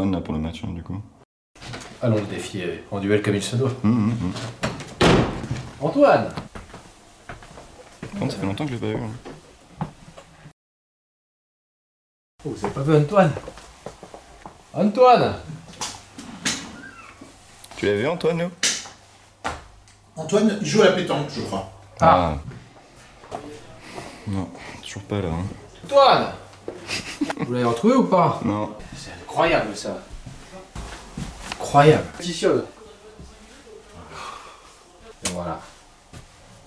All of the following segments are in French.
Antoine là pour le match, hein, du coup. Allons le défier en duel comme il se doit. Hum, hum, hum. Antoine ça fait longtemps que je l'ai pas eu. hein. Oh, c'est pas vu Antoine Antoine Tu l'as vu Antoine, nous? Antoine, il joue à la pétanque, je crois. Ah. Non, toujours pas là. hein. Antoine Vous l'avez retrouvé ou pas? Non. Incroyable ça. Incroyable. Positionne. Et voilà.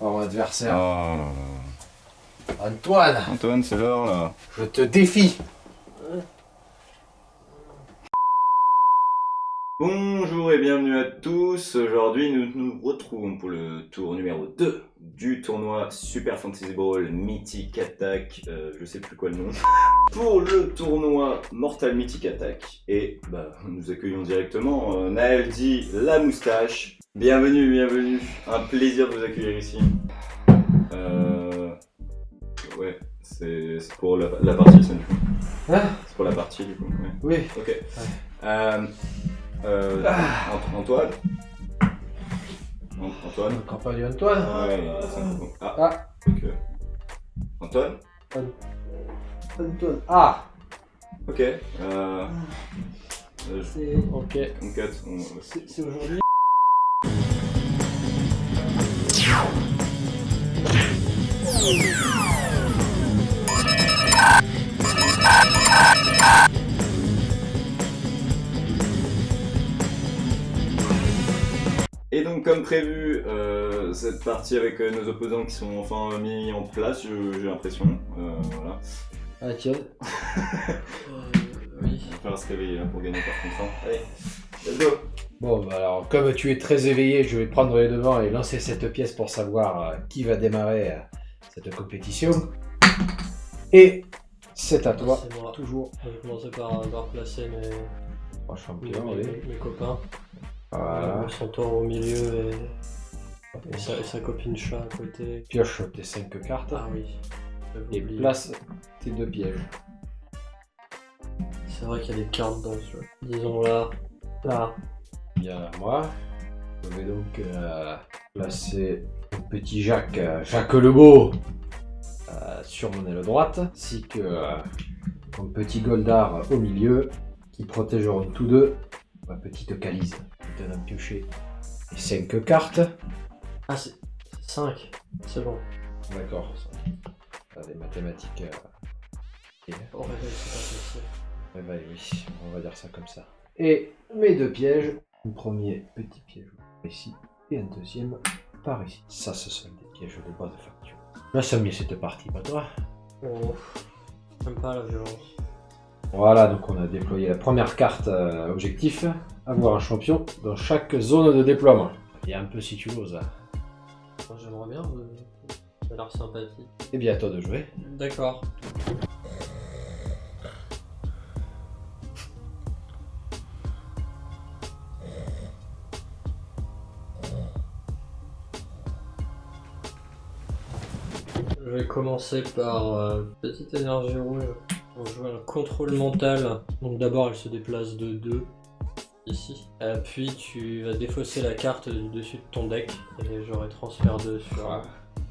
Oh, mon adversaire. Oh là là. Antoine, Antoine, c'est l'heure là. je te défie. Bonjour et bienvenue à tous. Aujourd'hui, nous nous retrouvons pour le tour numéro 2 du tournoi Super Fantasy Brawl Mythic Attack. euh, je sais plus quoi le nom. Pour le tournoi Mortal Mythic Attack. Et bah, nous accueillons directement euh, Naël dit la moustache. Bienvenue, bienvenue. Un plaisir de vous accueillir ici. Euh... Ouais, c'est pour la, la partie, ça, du coup. Hein C'est pour la partie, du coup. ouais. Oui. Ok. Euh, euh, Ah. Ant- Antoine An- Antoine du Antoine Ouais, c'est un peu- Ah, Ah. ok. Antoine Antoine. Ah Ok. Euh, euh, C'est. Ok. on cut. on- C'est aujourd'hui Et donc, comme prévu, euh, cette partie avec euh, nos opposants qui sont enfin mis en place, j'ai l'impression. Euh, voilà. Ah tiens. oui. Il va falloir se réveiller là, pour gagner par contre. hein. Allez, let's go Bon, bah alors, comme tu es très éveillé, je vais prendre les devants et lancer cette pièce pour savoir euh, qui va démarrer euh, cette compétition. Et c'est à toi, C'est moi. toujours. Je vais commencer par, par placer mes, mes copains. Voilà. Le centaure au milieu et, et, sa, et sa copine chat à côté. Pioche tes 5 cartes Ah oui. et oublié. place tes deux pièges. C'est vrai qu'il y a des cartes dans ce jeu. Disons là. Là. Bien à moi. Je vais donc euh, placer mon petit Jacques, euh, Jacques Lebeau, euh, sur mon aile droite, ainsi que euh, mon petit Goldar au milieu, qui protégeront tous deux ma petite Calise. Donne un piocher et 5 cartes. Ah c'est 5. C'est bon. D'accord. Des mathématiques. euh, c'est pas Ouais, bah oui, on va dire ça comme ça. Et mes deux pièges. Un premier petit piège ici et un deuxième par ici. Ça, ce sont des pièges de basse facture. Là, ça mieux cette partie, pas toi. Oh. J'aime pas la violence. Voilà, donc on a déployé la première carte euh, objectif. Avoir un champion dans chaque zone de déploiement. Il y a un peu si tu l'oses. hein. Moi, J'aimerais bien. euh, Ça a l'air sympathique. Et bien à toi de jouer. D'accord. Je vais commencer par euh, petite énergie rouge. On joue un contrôle mental. Donc d'abord elle se déplace de 2 ici. Euh, puis tu vas défausser la carte du dessus de ton deck et j'aurai transfert 2 sur. Voilà.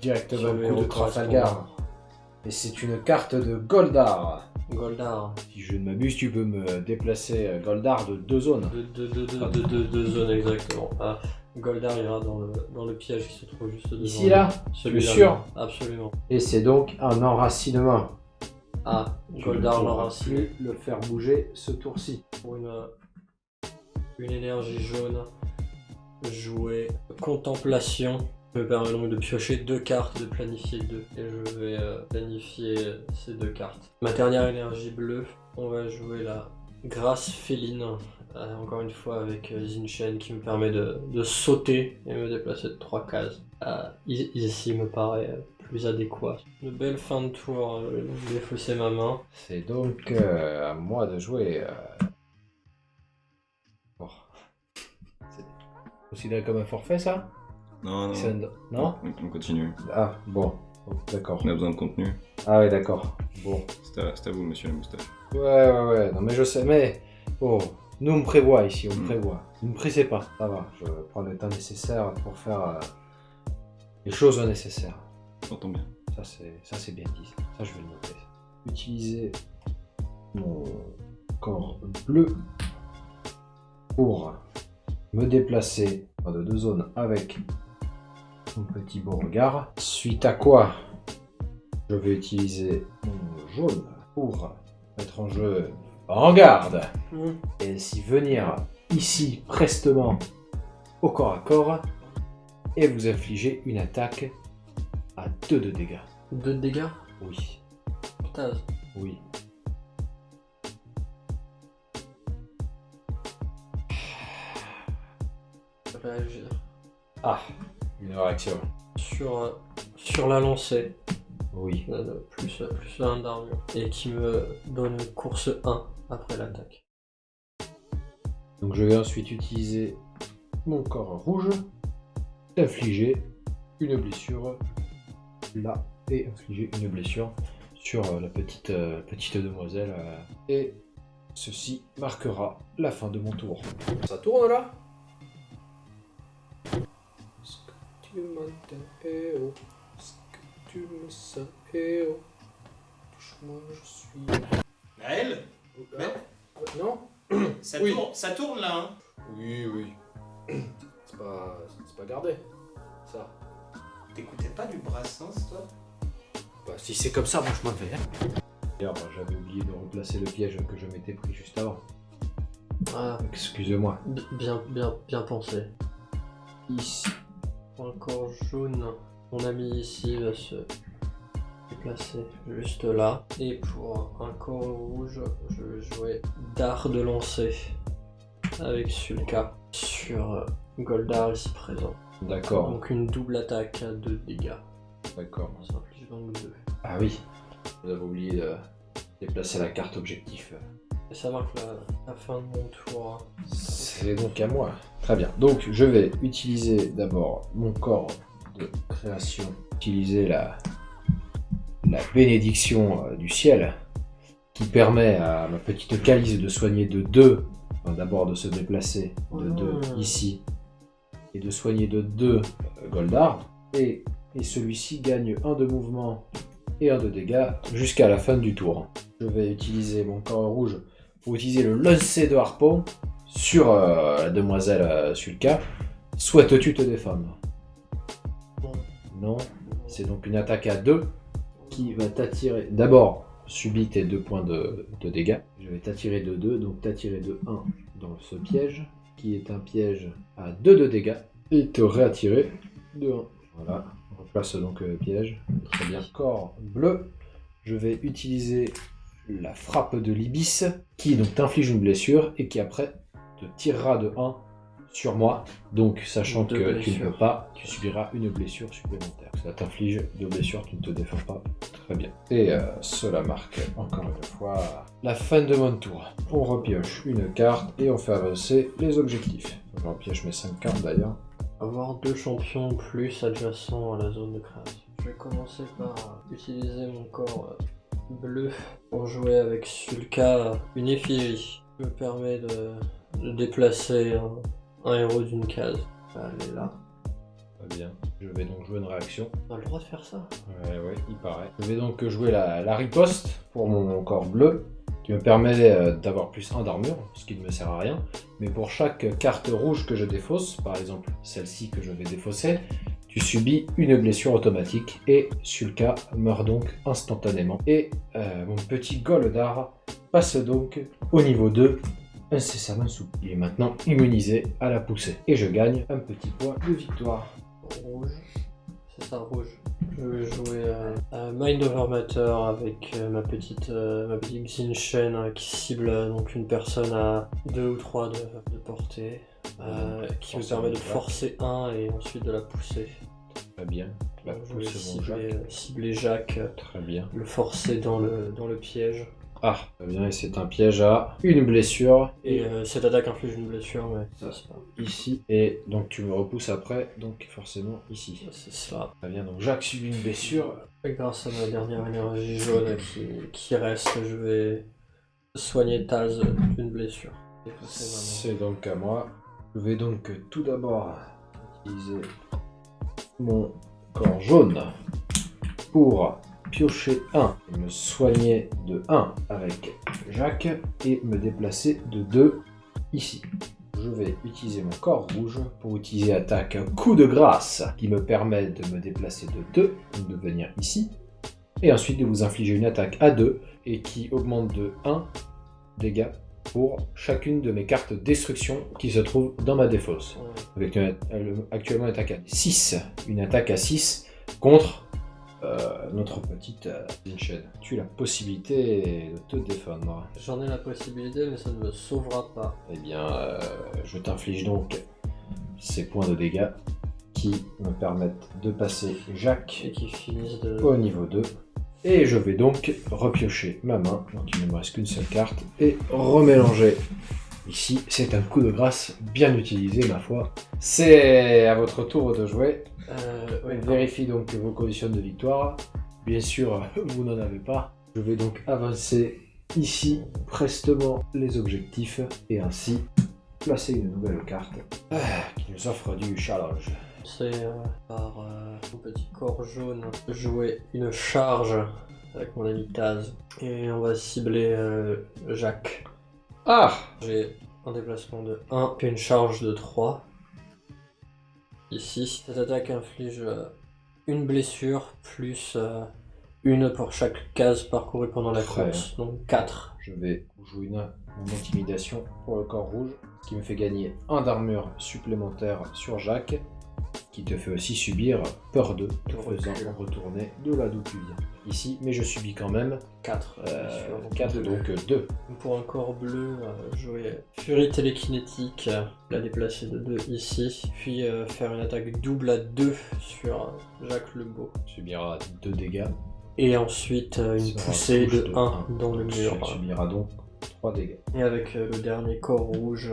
Directement le coup de Trafalgar. Et c'est une carte de Goldar. Goldar. Si je ne m'abuse, tu peux me déplacer euh, Goldar de deux zones. De, de, de, de, de, de- de zones exactement. Ah, Goldar ira dans le, dans le piège qui se trouve juste devant. Ici là Celui-là. Tu es sûr. Absolument. Et c'est donc un enracinement. Ah, Goldar pourras plus le faire bouger ce tour-ci. pour une, une énergie jaune. Jouer Contemplation. Me permet donc de piocher deux cartes, de planifier deux. Et je vais euh, planifier ces deux cartes. Ma dernière énergie bleue, on va jouer la Grâce Féline. Euh, encore une fois avec euh, Zinchen qui me permet de, de sauter et me déplacer de trois cases. Euh, ici me paraît euh, plus adéquat. Une belle fin de tour, euh, donc défausser ma main. C'est donc euh, à moi de jouer. Considéré comme un forfait ça Non, non. Un- Non On, on continue. Ah, bon. D'accord. On a besoin de contenu. Ah ouais, d'accord. Bon. C'est à, vous, monsieur la moustache. Ouais, ouais, ouais. Non, mais je sais, mais Oh, nous on me prévoit ici, on me Mm. prévoit. Ne me pressez pas, ça va. Je prends le temps nécessaire pour faire euh, les choses nécessaires. J'entends bien. Ça c'est, ça c'est bien dit. Ça je vais le noter. Utiliser mon corps bleu pour me déplacer de deux zones avec mon petit Beauregard. Suite à quoi, je vais utiliser mon jaune pour mettre en jeu en garde Hmm. et ainsi venir ici prestement au corps à corps et vous infliger une attaque à 2 de dégâts. Deux de dégâts? Oui, Putain, oui. Réagir. Ah, une réaction. Sur, euh, sur la lancée, Oui. euh, plus, euh, plus 1 d'armure. Et qui me donne une course 1 après l'attaque. Donc je vais ensuite utiliser mon corps rouge, infliger une blessure là et infliger une blessure sur la petite, euh, petite demoiselle. euh, et ceci marquera la fin de mon tour. Ça tourne là? Tu m'entends Eh oh. Est-ce que tu me sens Eh oh. Touche-moi, je suis... Naël? Hein Non? Ça, Oui. tourne, ça tourne là, hein Oui, oui. C'est pas, c'est pas gardé, ça. T'écoutais pas du Brassens, toi? Bah, si c'est comme ça, moi je m'en vais. hein. D'ailleurs, bah, j'avais oublié de replacer le piège que je m'étais pris juste avant. Ah, Excusez-moi. bi- bien, bien, bien pensé. Ici. Encore jaune. Mon ami ici va se déplacer juste là. Et pour un corps rouge, je vais jouer dard de lancer avec Sulka sur euh, Goldar ici présent. D'accord, Donc une double attaque à 2 dégâts. d'accord. Ça inflige donc 2. Ah oui, vous avez oublié de déplacer la carte objectif. Et ça marque la, la fin de mon tour. C'est donc à moi. Très bien. Donc je vais utiliser d'abord mon corps de création. Utiliser la, la bénédiction euh, du ciel qui permet à ma petite calice de soigner de 2. D'abord de se déplacer de 2 Mmh. ici et de soigner de 2 Goldard. Et, et celui-ci gagne un de mouvement et un de dégâts jusqu'à la fin du tour. Je vais utiliser mon corps rouge pour utiliser le lancer de harpon sur euh, la demoiselle euh, Sulka. Souhaites-tu te défendre Non. C'est donc une attaque à 2 qui va t'attirer. D'abord, subis tes 2 points de, de dégâts. Je vais t'attirer de 2, donc t'attirer de 1 dans ce piège, qui est un piège à 2 de dégâts, et te réattirer de 1. Voilà, on replace donc le piège. Très bien. Corps bleu, je vais utiliser la frappe de l'ibis, qui donc t'inflige une blessure, et qui après te tirera de 1 sur moi. Donc, sachant Deux que tu ne peux pas, tu subiras une blessure supplémentaire. Ça t'inflige deux blessures, tu ne te défends pas. Très bien. Et euh, cela marque encore une fois la fin de mon tour. On repioche une carte et on fait avancer les objectifs. Je repioche mes 5 cartes d'ailleurs. Avoir deux champions plus adjacents à la zone de création. Je vais commencer par utiliser mon corps euh, bleu pour jouer avec Sulka une effigie. qui me permet de, de déplacer un, un héros d'une case. Elle est là. Très bien. Je vais donc jouer une réaction. On a le droit de faire ça Ouais, ouais, il paraît. Je vais donc jouer la, la riposte pour mon corps bleu, qui me permet euh, d'avoir plus 1 d'armure, ce qui ne me sert à rien. Mais pour chaque carte rouge que je défausse, par exemple celle-ci que je vais défausser, tu subis une blessure automatique et Sulka meurt donc instantanément. Et euh, mon petit Goldar passe donc au niveau 2 incessamment sous. Il est maintenant immunisé à la poussée. Et je gagne un petit point de victoire. Rouge. C'est ça, rouge. Je vais jouer euh, à Mind Over Matter avec euh, ma petite euh, ma petite Shen euh, qui cible donc une personne à 2 ou 3 de, de portée. qui me permet de forcer un et ensuite de la pousser. Très bien. La Donc, je vais cibler, Jacques. cibler Jacques, Très bien. le forcer dans le, dans le piège. Ah, très bien, et c'est un piège à une blessure. Et euh, cette attaque inflige une blessure, mais ça c'est pas. ici, et donc tu me repousses après, donc forcément ici. C'est ça. Très bien, donc Jacques subit une blessure. Et grâce à ma dernière énergie jaune qui, qui reste, je vais soigner Taz d'une blessure. C'est donc à moi. Je vais donc tout d'abord utiliser mon corps jaune pour piocher 1 et me soigner de 1 avec Jacques et me déplacer de 2 ici. Je vais utiliser mon corps rouge pour utiliser attaque coup de grâce qui me permet de me déplacer de 2, donc de venir ici, et ensuite de vous infliger une attaque à 2 et qui augmente de 1 dégâts pour chacune de mes cartes destruction qui se trouvent dans ma défausse. Avec une- actuellement une attaque à 6. Une attaque à 6 contre euh, notre petite euh, Vincent. Tu as la possibilité de te défendre. J'en ai la possibilité, mais ça ne me sauvera pas. Eh bien, euh, je t'inflige donc ces points de dégâts qui me permettent de passer Jacques Et qui finissent de. au niveau 2. Et je vais donc repiocher ma main, donc il ne me reste qu'une seule carte, et remélanger. Ici, c'est un coup de grâce bien utilisé, ma foi. C'est à votre tour de jouer. Euh, Vérifie donc vos conditions de victoire. Bien sûr, vous n'en avez pas. Je vais donc avancer ici prestement les objectifs et ainsi placer une nouvelle carte ah, qui nous offre du challenge. C'est euh, par euh, mon petit corps jaune jouer une charge avec mon ami Taz. Et on va cibler euh, Jacques. Ah J'ai un déplacement de 1 puis une charge de 3. Ici, cette attaque inflige euh, une blessure plus euh, une pour chaque case parcourue pendant la course, donc 4. Je vais jouer une, une intimidation pour le corps rouge, ce qui me fait gagner un d'armure supplémentaire sur Jacques, qui te fait aussi subir peur 2, te De recul. faisant retourner de là d'où tu viens. Ici, mais je subis quand même 4. 4, donc 2. Pour un corps bleu, euh, jouer Furie télékinétique, euh, la déplacer de 2 ici, puis euh, faire une attaque double à 2 sur euh, Jacques Lebeau. subira 2 dégâts. Et ensuite euh, une poussée de 1 dans le mur. Tu subiras donc 3 dégâts. Et avec euh, le dernier corps rouge,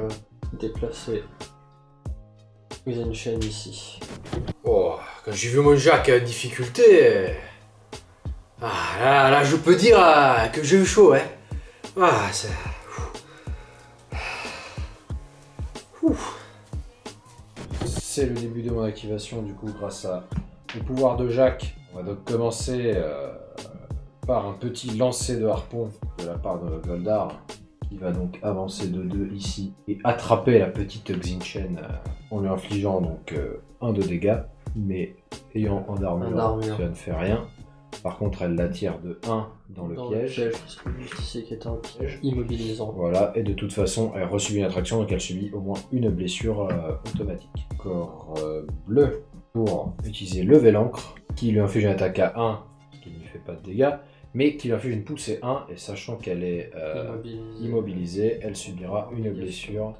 euh, une chaîne ici. Oh, quand j'ai vu mon Jacques en difficulté. Ah, là, là, je peux dire ah, que j'ai eu chaud, hein. Ah, c'est. C'est le début de mon activation, du coup, grâce à le pouvoir de Jacques. On va donc commencer euh, par un petit lancer de harpon de la part de Goldar, qui va donc avancer de 2 ici et attraper la petite Xinchen euh, en lui infligeant donc 1 de dégâts, mais ayant en armure, armure. ça ne fait rien. Par contre, elle l'attire de 1 dans le Dans piège. le piège, parce que juste ici qui est un piège immobilisant. Voilà, et de toute façon, elle reçut une attraction, donc elle subit au moins une blessure euh, automatique. Corps euh, bleu pour utiliser lever l'encre, qui lui inflige une attaque à 1, ce qui ne lui fait pas de dégâts, mais qui lui inflige une poussée 1, et sachant qu'elle est euh, Immobilisé. immobilisée, elle subira une blessure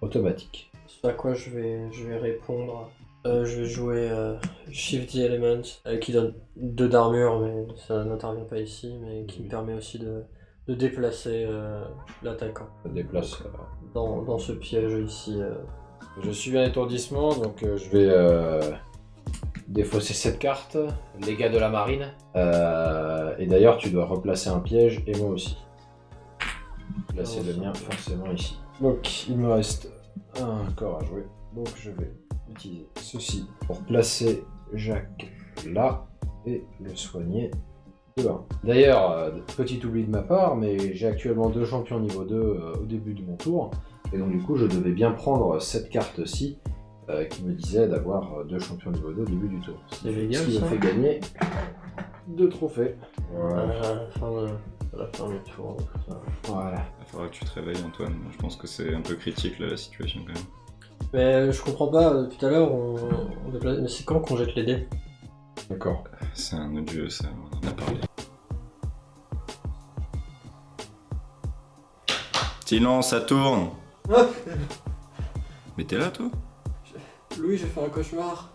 automatique. Ce à quoi je vais, je vais répondre. Euh, je vais jouer euh, Shift the Element, qui donne 2 d'armure, mais ça n'intervient pas ici, mais qui Oui. me permet aussi de, de déplacer l'attaquant déplace. euh, dans, dans ce piège ici. Je suis un étourdissement, donc je vais défausser cette carte, les gars de la marine. Euh, et d'ailleurs, tu dois replacer un piège, et moi aussi. Placer le mien forcément ici. Donc, il me reste un corps à jouer. Donc, je vais utiliser ceci pour placer Jacques là et le soigner là. D'ailleurs, euh, petit oubli de ma part, mais j'ai actuellement deux champions niveau 2 euh, au début de mon tour. Et donc du coup, je devais bien prendre cette carte-ci euh, qui me disait d'avoir euh, deux champions niveau 2 au début du tour. C'est Ce qui me ça fait gagner deux trophées. Voilà. À la fin de, à la fin du tour. Voilà. Il faudra que tu te réveilles, Antoine. Je pense que c'est un peu critique là la situation quand même. Mais je comprends pas, euh, tout à l'heure on, on déplace- Mais c'est quand qu'on jette les dés? D'accord. C'est un autre jeu, ça, on en a parlé. Silence, ça tourne Mais t'es là, toi? Louis, j'ai fait un cauchemar.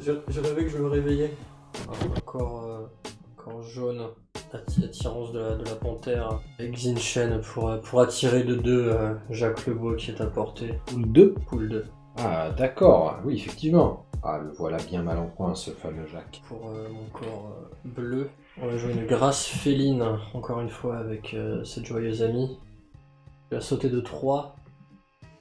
J'ai rêvé que je me réveillais. Un corps, euh, un corps jaune, atti- attirance de la, de la panthère, avec Xinshen pour, euh, pour attirer de deux euh, Jacques Lebeau qui est à portée. Poule 2 Poule 2. Ah, d'accord. Oui, effectivement. Ah, le voilà bien mal en point, ce fameux Jacques. Pour euh, mon corps euh, bleu, on va jouer une grâce féline, encore une fois avec euh, cette joyeuse amie. Il a sauté de 3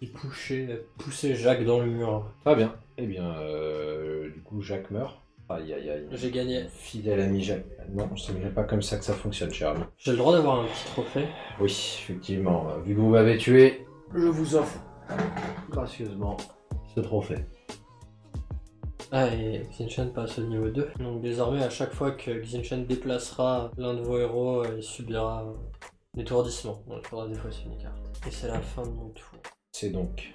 et poussé, poussé Jacques dans le mur. Très bien. Eh bien, euh, du coup, Jacques meurt. Aïe aïe aïe. J'ai gagné. Fidèle ami Jacques. Non, ce n'est pas comme ça que ça fonctionne, cher ami. J'ai le droit d'avoir un petit trophée. Oui, effectivement. euh, Vu que vous m'avez tué, je vous offre gracieusement ce trophée. Ah, et Xinshen passe au niveau 2. Donc désormais, à chaque fois que Xinshen déplacera l'un de vos héros, euh, il subira euh, l'étourdissement. Donc il faudra défausser une carte. Et c'est la fin de mon tour. C'est donc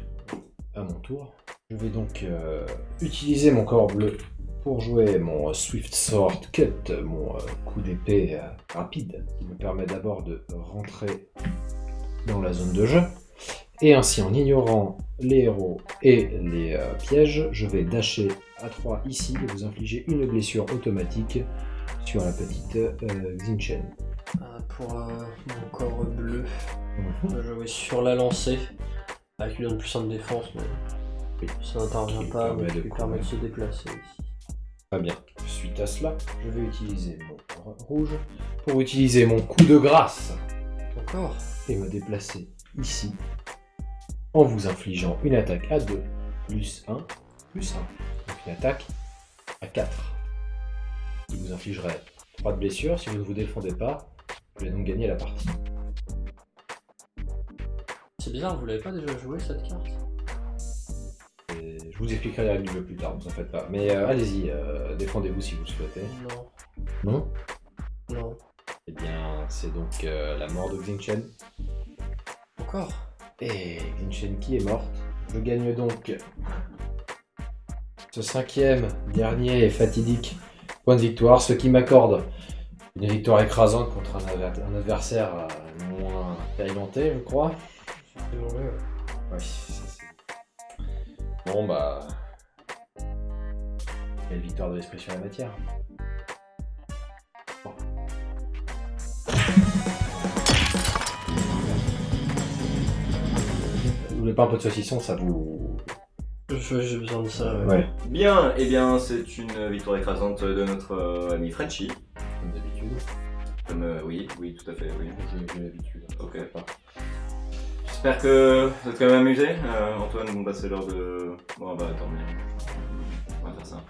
à mon tour. Je vais donc euh, utiliser mon corps bleu pour jouer mon Swift Sword Cut, mon euh, coup d'épée euh, rapide, qui me permet d'abord de rentrer dans la zone de jeu. Et ainsi, en ignorant les héros et les pièges, je vais dasher à 3 ici et vous infliger une blessure automatique sur la petite Xinchen. Pour mon corps bleu, Mhm. je vais jouer sur la lancée. Avec lui donne plus 1 de défense, mais Oui. ça n'intervient pas, mais qui lui permet de se déplacer ici. Très bien. Suite à cela, je vais utiliser mon rouge pour utiliser mon coup de grâce Encore et me déplacer ici en vous infligeant une attaque à 2 plus 1 plus 1. Donc une attaque à 4. Qui vous infligerait 3 de blessures. Si vous ne vous défendez pas, vous allez donc gagner la partie. Bizarre, vous l'avez pas déjà joué cette carte Et je vous expliquerai les règles du jeu plus tard, ne vous en faites pas. Mais euh, allez-y, euh, défendez-vous si vous le souhaitez. Non. Non Non. Eh bien, c'est donc euh, la mort de Xingchen. Encore Et Genshin qui est morte. Je gagne donc ce cinquième, dernier et fatidique point de victoire, ce qui m'accorde une victoire écrasante contre un, adver- un adversaire moins expérimenté, je crois. C'est. Bon bah. Quelle victoire de l'esprit sur la matière. Vous voulez pas un peu de saucisson, ça vous. J'ai besoin de ça. ouais. Ouais. Bien, eh bien, c'est une victoire écrasante de notre euh, ami Frenchy. Comme d'habitude. Comme, euh, oui, oui, tout à fait, oui. J'ai l'habitude. Ok. J'espère que vous êtes quand même amusé. Euh, Antoine, bon bah c'est l'heure de... Bon bah dormir. On va faire ça.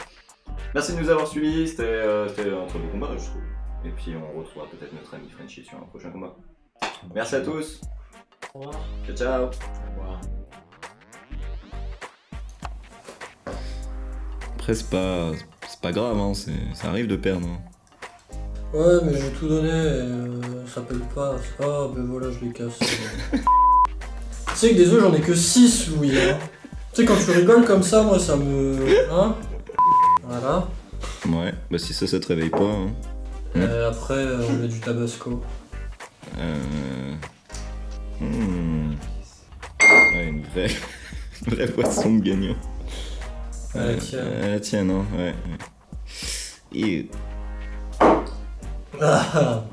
Merci de nous avoir suivis, c'était euh, c'était un très beau combat je trouve. Et puis on retrouvera peut-être notre ami Frenchy sur un prochain combat. Merci à tous, Au revoir. ciao ciao Au revoir. Après, c'est pas, c'est pas grave, hein, ça arrive de perdre. hein. Ouais, mais j'ai tout donné et euh, ça paye pas. Ah, ben voilà, je les casse. tu sais que des œufs, j'en ai que 6, Louis. Hein. Tu sais, quand tu rigoles comme ça, moi, ça me. Hein Voilà. Ouais, bah si ça, ça te réveille pas. Hein. Et après, euh, on met du tabasco. Euh... hmm. Ouais, une vraie, une vraie poisson de gagnant. Ah, tiens. euh, la tienne, hein, ouais. ouais. Et Ah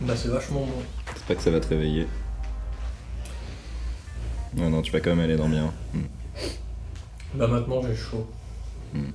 Bah, c'est vachement bon. c'est pas que ça va te réveiller. Non, non, tu vas quand même aller dormir. Bah, maintenant, j'ai chaud. Hmm.